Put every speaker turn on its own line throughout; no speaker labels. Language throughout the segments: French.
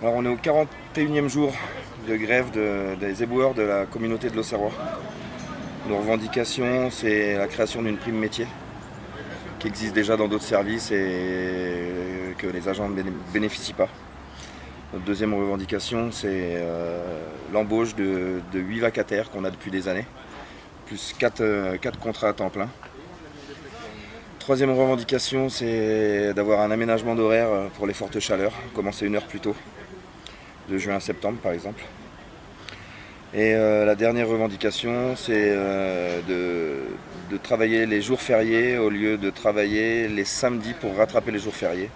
Alors on est au 41e jour de grève des éboueurs de la communauté de l'Auxerrois. Nos revendications, c'est la création d'une prime métier qui existe déjà dans d'autres services et que les agents ne bénéficient pas. Notre deuxième revendication, c'est euh, l'embauche de, 8 vacataires qu'on a depuis des années, plus 4, euh, contrats à temps plein. Troisième revendication, c'est d'avoir un aménagement d'horaire pour les fortes chaleurs, commencer une heure plus tôt, de juin à septembre par exemple. Et euh, la dernière revendication, c'est de, de, travailler les jours fériés au lieu de travailler les samedis pour rattraper les jours fériés.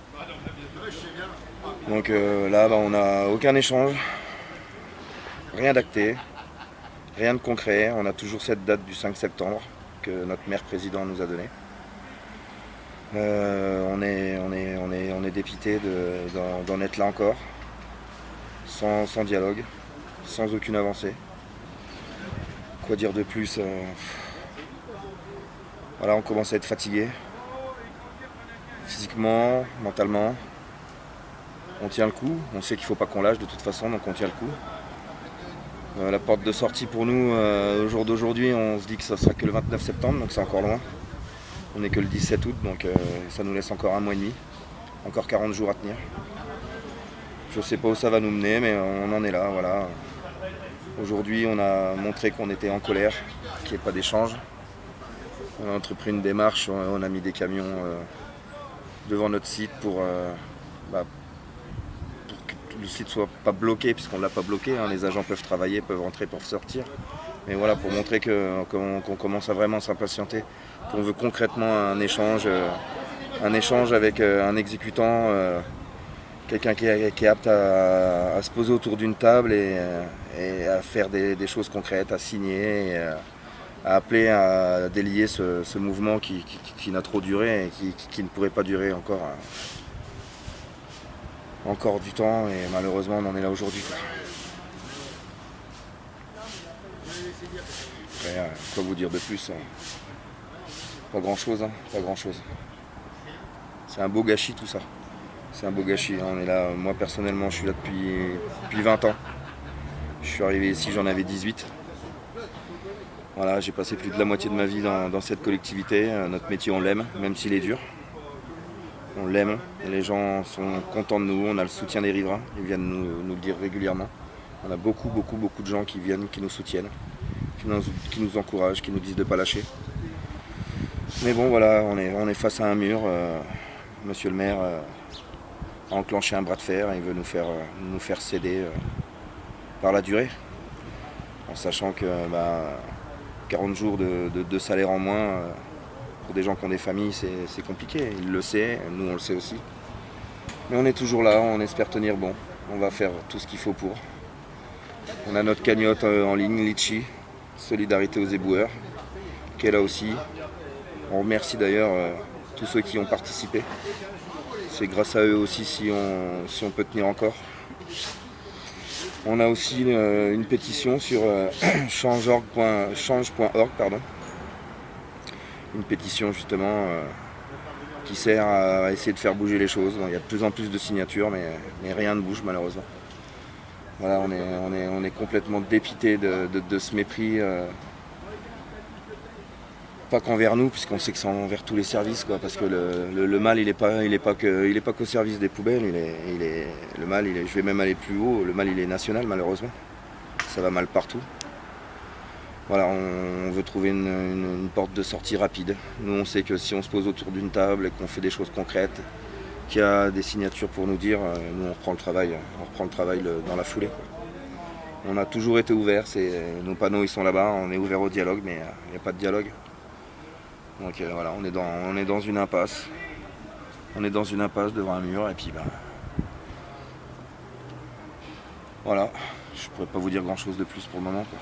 Donc euh, là, bah, on n'a aucun échange, rien d'acté, rien de concret. On a toujours cette date du 5 septembre que notre maire président nous a donnée. Euh, on est dépité d'en être là encore, sans, dialogue, sans aucune avancée. Quoi dire de plus euh, Voilà, on commence à être fatigué, physiquement, mentalement on tient le coup. On sait qu'il ne faut pas qu'on lâche de toute façon, donc on tient le coup. Euh, la porte de sortie pour nous, euh, au jour d'aujourd'hui, on se dit que ça sera que le 29 septembre, donc c'est encore loin. On n'est que le 17 août, donc ça nous laisse encore un mois et demi. Encore 40 jours à tenir. Je ne sais pas où ça va nous mener, mais on en est là, voilà. Aujourd'hui, on a montré qu'on était en colère, qu'il n'y ait pas d'échange. On a entrepris une démarche, on a mis des camions devant notre site pour, bah, le site soit pas bloqué, puisqu'on ne l'a pas bloqué, hein. les agents peuvent travailler, peuvent rentrer, peuvent sortir. Mais voilà, pour montrer qu'on commence à vraiment s'impatienter, qu'on veut concrètement un échange, euh, un échange avec euh, un exécutant, euh, quelqu'un qui, est apte à, se poser autour d'une table et, à faire des, choses concrètes, à signer, à appeler à délier ce, mouvement qui, n'a trop duré et qui, ne pourrait pas durer encore encore du temps et malheureusement on en est là aujourd'hui. Euh, quoi vous dire de plus hein. Pas grand chose, hein, pas grand chose. C'est un beau gâchis tout ça. C'est un beau gâchis. Hein. On est là, moi personnellement je suis là depuis, depuis 20 ans. Je suis arrivé ici, j'en avais 18. Voilà, j'ai passé plus de la moitié de ma vie dans cette collectivité. Euh, notre métier on l'aime, même s'il est dur on l'aime, les gens sont contents de nous, on a le soutien des riverains, ils viennent nous, le dire régulièrement. On a beaucoup, beaucoup, beaucoup de gens qui viennent, qui nous soutiennent, qui nous, encouragent, qui nous disent de ne pas lâcher. Mais bon, voilà, on est, on est face à un mur. Euh, monsieur le maire euh, a enclenché un bras de fer et il veut nous faire, euh, nous faire céder par la durée. En sachant que 40 bah, jours de salaire en moins, pour des gens qui ont des familles, c'est compliqué. Il le sait, nous on le sait aussi. Mais on est toujours là, on espère tenir bon. On va faire tout ce qu'il faut pour. On a notre cagnotte euh, en ligne, Litchi, Solidarité aux éboueurs, qui est là aussi. On remercie d'ailleurs euh, tous ceux qui ont participé. C'est grâce à eux aussi si on, si on peut tenir encore. On a aussi euh, une pétition sur change.org, pardon, une pétition justement euh, qui sert à essayer de faire bouger les choses. il y a de plus en plus de signatures, mais, rien ne bouge malheureusement. Voilà, on est, on est, on est complètement dépité de, ce mépris. Euh, pas qu'envers nous, puisqu'on sait que c'est envers tous les services, quoi, parce que le, mal, il n'est pas, il pas qu'au service des poubelles, il est, est, le mal, est, je vais même aller plus haut, le mal, il est national, malheureusement. Ça va mal partout. Voilà, on, veut trouver une, porte de sortie rapide. Nous, on sait que si on se pose autour d'une table et qu'on fait des choses concrètes, qu'il y a des signatures pour nous dire, euh, nous, on reprend le travail, on reprend le travail dans la foulée. On a toujours été ouvert, nos panneaux ils sont là-bas, on est ouvert au dialogue, mais euh, il n'y a pas de dialogue. Donc euh, voilà, on est, dans, on est dans une impasse. On est dans une impasse devant un mur et puis ben. Voilà, je pourrais pas vous dire grand chose de plus pour le moment. Quoi.